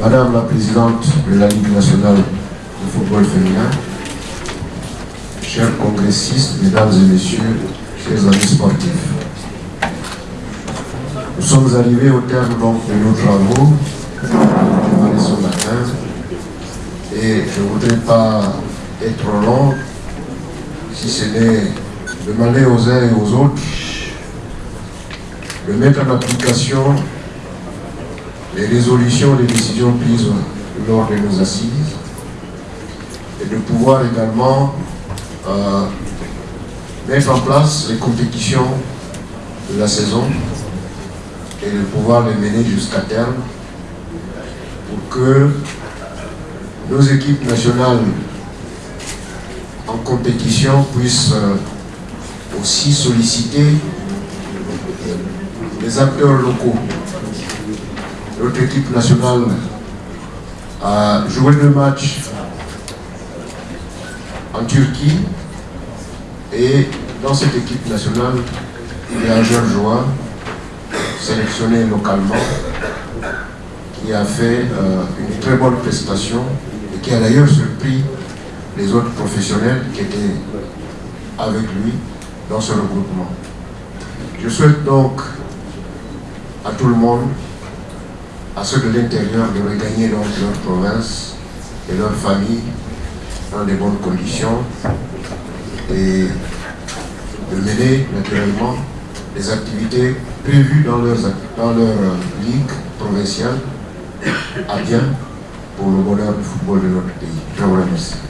Madame la Présidente de la Ligue nationale de football féminin, chers congressistes, mesdames et messieurs, chers amis sportifs, nous sommes arrivés au terme donc, de nos travaux. Ce matin et je ne voudrais pas être long si ce n'est demander aux uns et aux autres de mettre en application les résolutions, les décisions prises lors de nos assises et de pouvoir également euh, mettre en place les compétitions de la saison et de pouvoir les mener jusqu'à terme pour que nos équipes nationales en compétition puissent euh, aussi solliciter les acteurs locaux. Notre équipe nationale a joué deux matchs en Turquie et dans cette équipe nationale, il y a un jeune joueur sélectionné localement qui a fait euh, une très bonne prestation et qui a d'ailleurs surpris les autres professionnels qui étaient avec lui dans ce regroupement. Je souhaite donc à tout le monde, à ceux de l'intérieur, de regagner donc leur province et leur famille dans de bonnes conditions et de mener naturellement les activités prévues dans, dans leur ligue provinciale à bien pour le bonheur du football de notre pays. Je vous remercie.